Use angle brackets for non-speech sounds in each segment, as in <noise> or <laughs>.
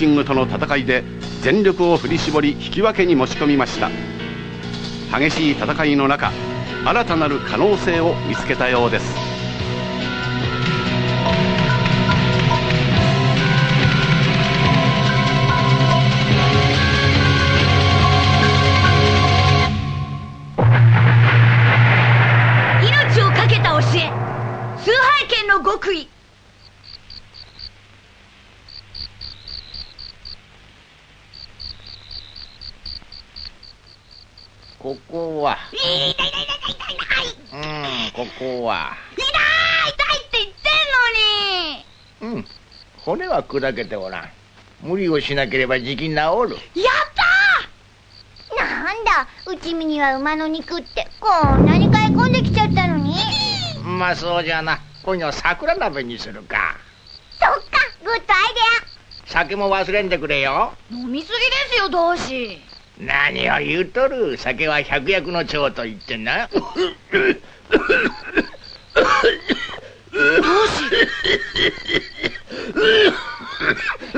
シングとの戦いで全力を振り絞り引き分けに持ち込みました。激しい戦いの中新たなる可能性を見つけたようです。砕けておらん。無理をしなければじき治る。やったなんだ内身には馬の肉って。こんなに買い込んできちゃったのに。まあそうじゃな。今夜は桜鍋にするか。そっかグッドアイデ酒も忘れんでくれよ。飲みすぎですよ同志。何を言うとる。酒は百薬の長と言ってな。同志 <laughs>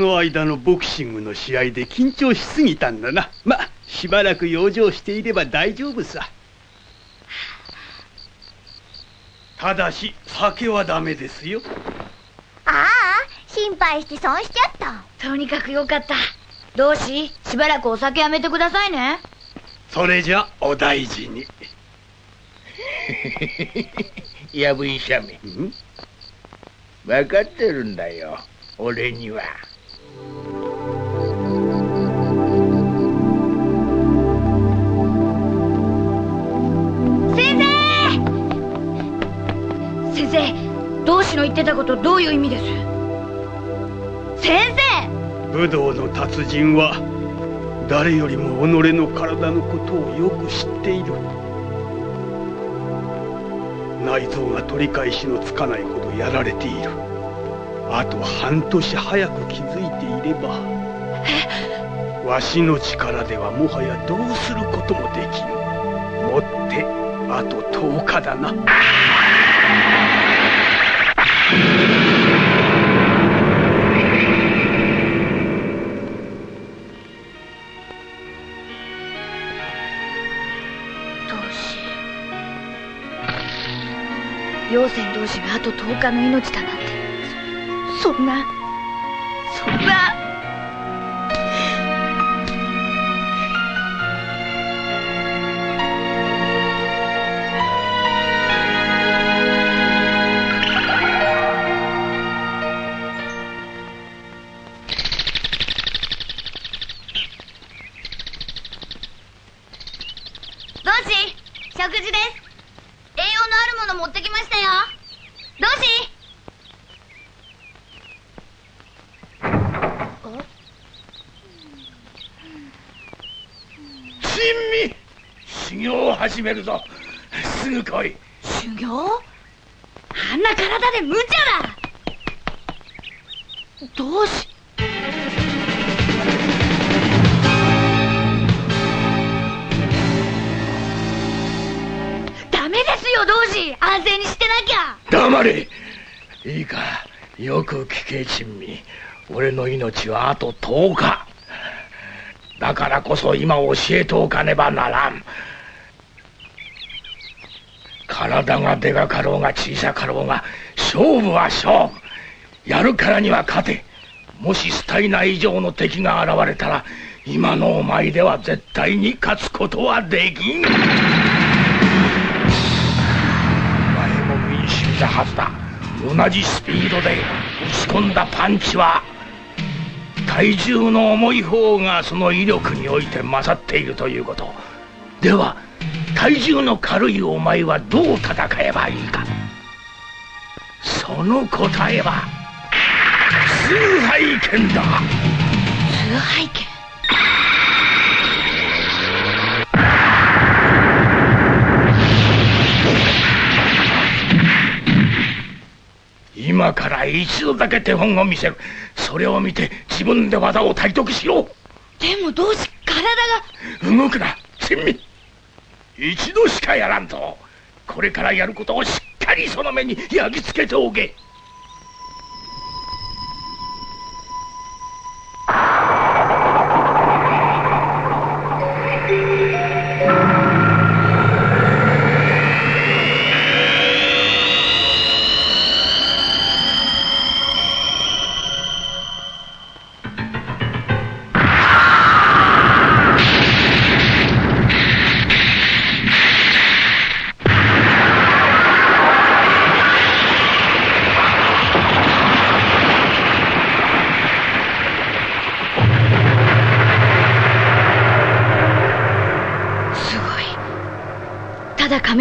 の間のボクシングの試合で緊張しすぎたんだな。ましばらく養生していれば大丈夫さ。ただし酒はダメですよ。ああ心配して損しちゃった。とにかくよかった。同志しばらくお酒やめてくださいね。それじゃお大事に。<laughs> やぶ医者め。ん？分かってるんだよ俺には先生。先生同志の言ってたことどういう意味です？先生！武道の達人は誰よりも己の体のことをよく知っている。内臓が取り返しのつかないほどやられている。あと半年早く気づいていればわしの力ではもはやどうすることもできんもってあと10日だな。同志陽泉同士があと10日の命だなんて。そそんな始めるぞ。すぐ来い。修行？あんな体で無茶だ。どうし？ダメですよ同志。安静にしてなきゃ。黙れ。いいか。よく聞け珍味。俺の命はあと10日。だからこそ今教えておかねばならん体がでかかろうが小さかろうが勝負は勝負。やるからには勝て。もしスタイナ以上の敵が現れたら今のお前では絶対に勝つことはできん。お前も民衆だはずだ。同じスピードで打ち込んだパンチは体重の重い方がその威力において勝っているということ。では体重の軽いお前はどう戦えばいいか。その答えは崇拝剣だ。崇拝剣。今から一度だけ手本を見せる。それを見て自分で技を体得しろでもどうし体が。動くな珍味一度しかやらんと。これからやることをしっかりその目に焼き付けておけ。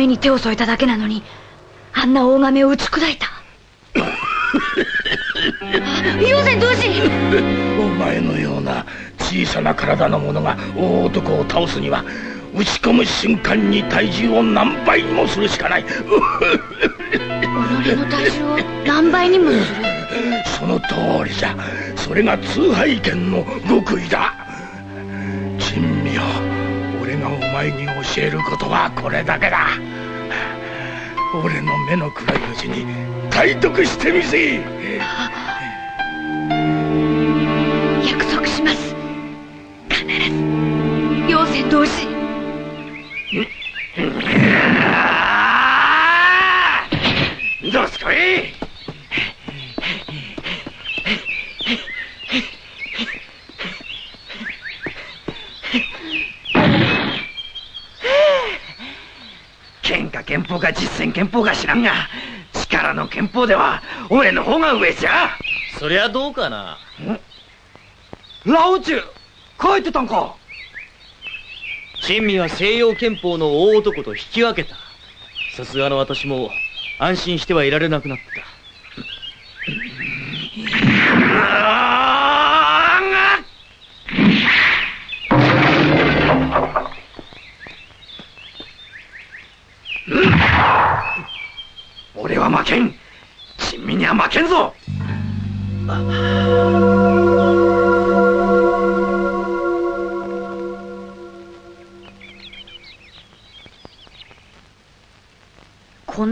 に手を添えただけなのにあんな大亀を打ち砕いた。妖精同士お前のような小さな体の者が大男を倒すには打ち込む瞬間に体重を何倍にもするしかない。己の体重を何倍にもする。その通りじゃ。それが通拝剣の極意だ。珍味よ俺がお前に教えることはこれだけだ俺の目の暗いうちに体得してみせ約束します。必ず。妖精同士どうすこい憲法か実践憲法か知らんが力の憲法では俺の方が上じゃ。そりゃどうかな。ラオチュ帰ってたんか。珍味は西洋憲法の大男と引き分けた。さすがの私も安心してはいられなくなった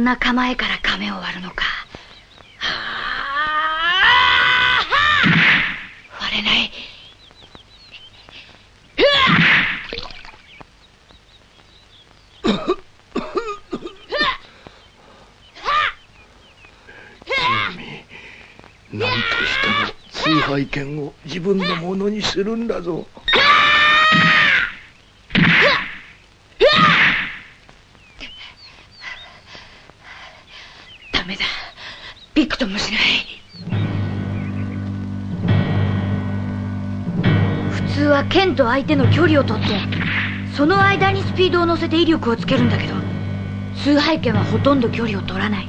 な構えから亀を割るの通は剣と相手の距離を取ってその間にスピードを乗せて威力をつけるんだけど崇拝剣はほとんど距離を取らない。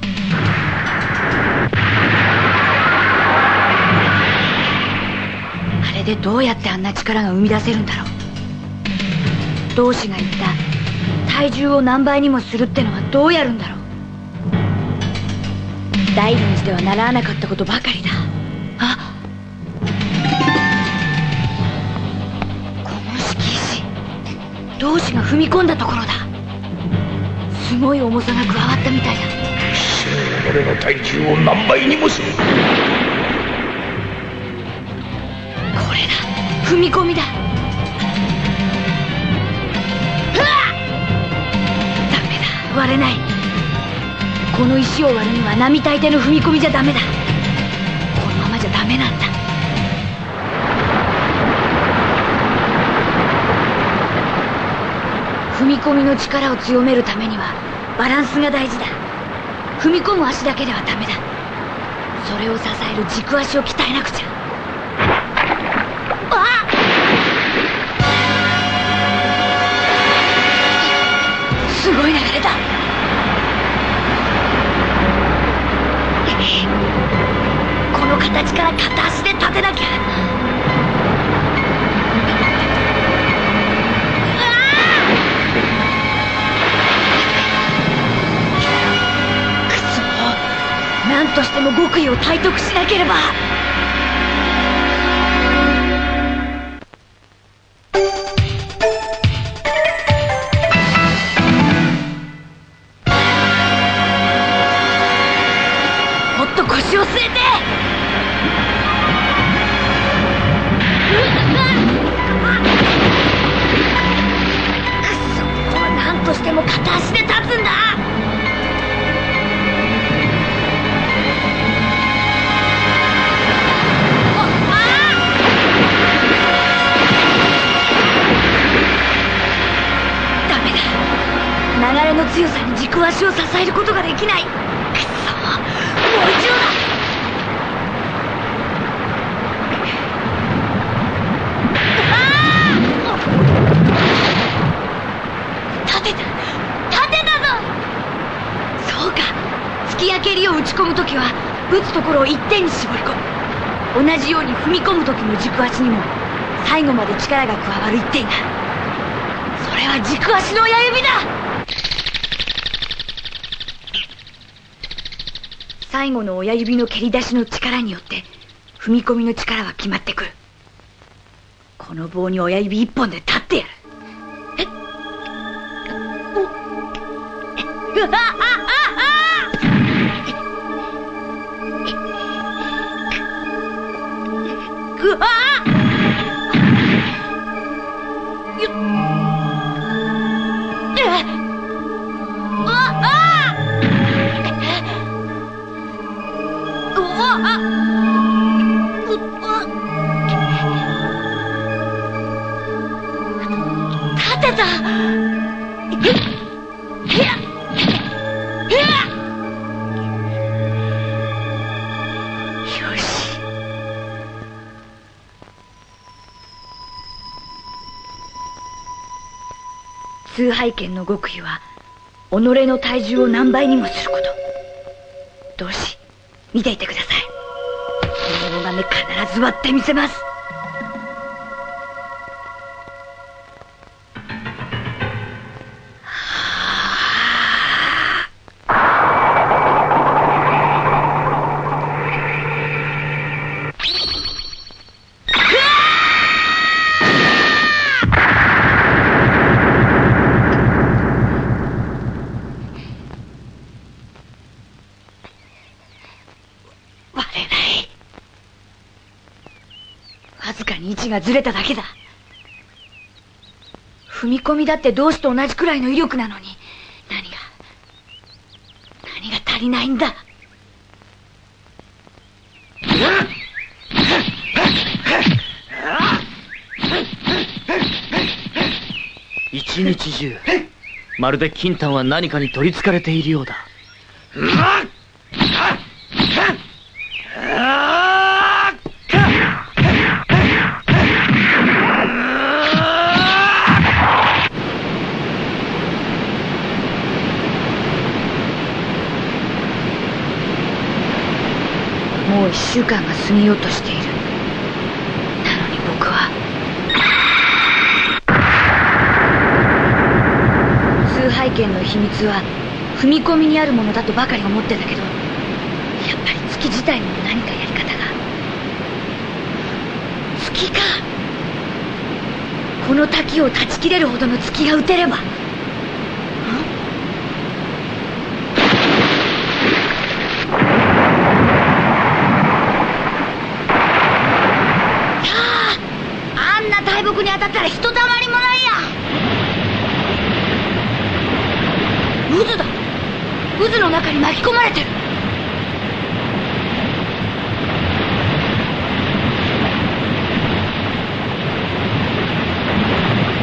あれでどうやってあんな力が生み出せるんだろう。同志が言った体重を何倍にもするってのはどうやるんだろう。大臨寺では習わなかったことばかりだ。同志が踏み込んだところだ。すごい重さが加わったみたいだ。俺の体重を何倍にもする。踏み込みだ。ダメだ。割れない。この石を割るには並大抵の踏み込みじゃダメだ。このままじゃダメなんだ踏み込みの力を強めるためにはバランスが大事だ。踏み込む足だけではダメだ。それを支える軸足を鍛えなくちゃ。すごい流れだ。この形から片足で立てなきゃ。の極意を体得しなければ。流れの強さに軸足を支えることができない。くそ。もう一度だ立てた。立てたぞ。そうか。突き上げりを打ち込む時は打つところを一点に絞り込む。同じように踏み込む時の軸足にも最後まで力が加わる一点だ。それは軸足の親指だ。最後の親指の蹴り出しの力によって踏み込みの力は決まってくる。この棒に親指一本で立ってやる。え？っうわあ体験の極意は己の体重を何倍にもすること。同志見ていてください。この金必ず割ってみせます。がずれただけだ。踏み込みだって同志と同じくらいの威力なのに。何が何が足りないんだ。一日中まるで金丹は何かに取りつかれているようだ。もう一週間が過ぎようとしている。なのに僕は。崇拝剣の秘密は踏み込みにあるものだとばかり思ってたけどやっぱり月自体にも何かやり方が。月か。この滝を断ち切れるほどの月が打てればんあああんな大木に当たったらひとたまりもないや。渦だ。渦の中に巻き込まれてる。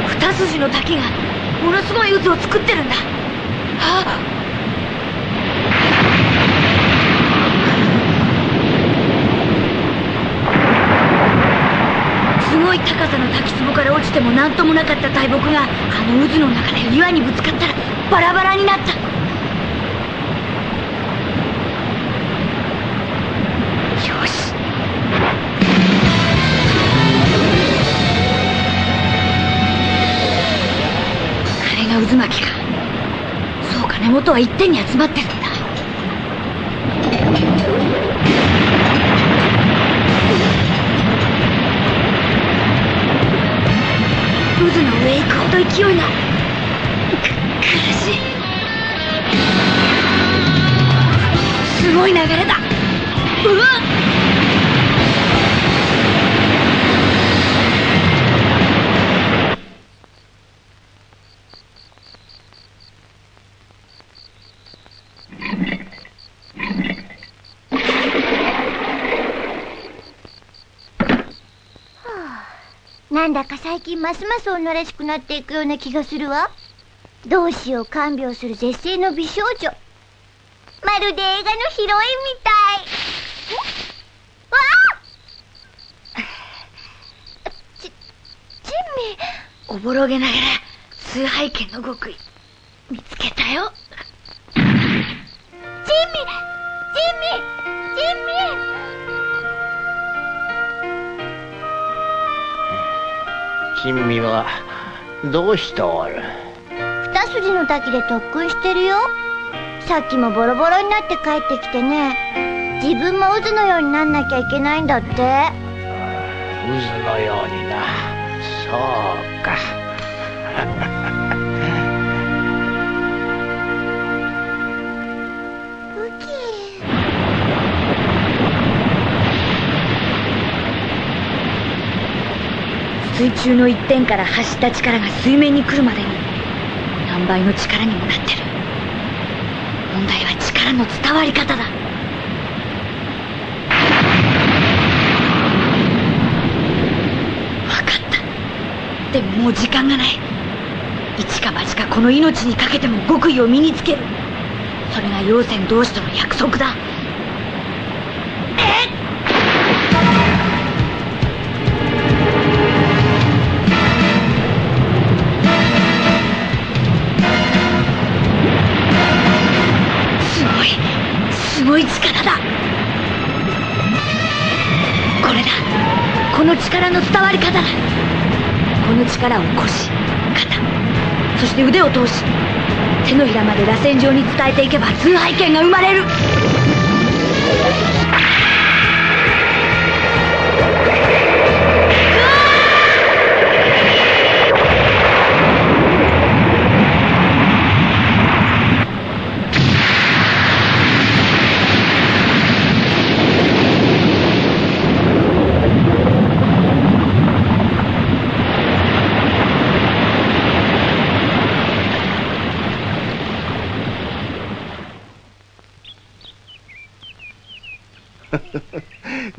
二筋の滝がものすごい渦を作ってるんだ。い高さの滝壺から落ちても何ともなかった大木があの渦の中で岩にぶつかったらバラバラになった。よし。金が渦巻きか。そうか根元は一点に集まってるんだ。上へ行くほど勢いが。苦しい。すごい流れだ。うわっ。なんだか最近ますます女らしくなっていくような気がするわ。どうしよう看病する絶世の美少女。まるで映画のヒロインみたい。わあ！ち珍味おぼろげながら崇拝剣の極意。見つけたよ。珍味珍味珍味珍味はどうしておる？二筋の滝で特訓してるよ。さっきもボロボロになって帰ってきてね。自分も渦のようになんなきゃいけないんだって。渦のようにな。そうか水中の一点から発した力が水面に来るまでに何倍の力にもなってる。問題は力の伝わり方だ。分かった。でももう時間がない。一か八かこの命にかけても極意を身につける。それが妖仙同士との約束だ。力の伝わり方。だこの力を腰肩そして腕を通し手のひらまで螺旋状に伝えていけば崇拝剣が生まれる。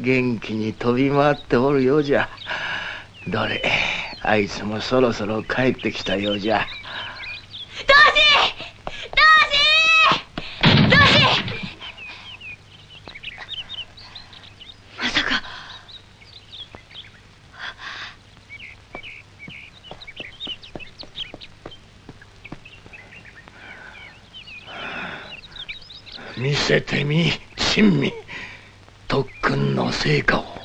元気に飛び回っておるようじゃ。どれあいつもそろそろ帰ってきたようじゃ。同志同志同志まさか。見せてみ珍味特訓の成果を。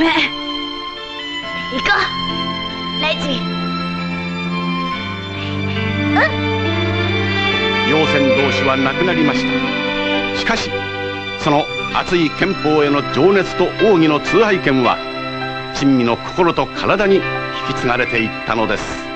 めえ行こう。レイチ。うん。両仙同士は亡くなりました。しかしその熱い憲法への情熱と奥義の通拝権は珍味の心と体に引き継がれていったのです。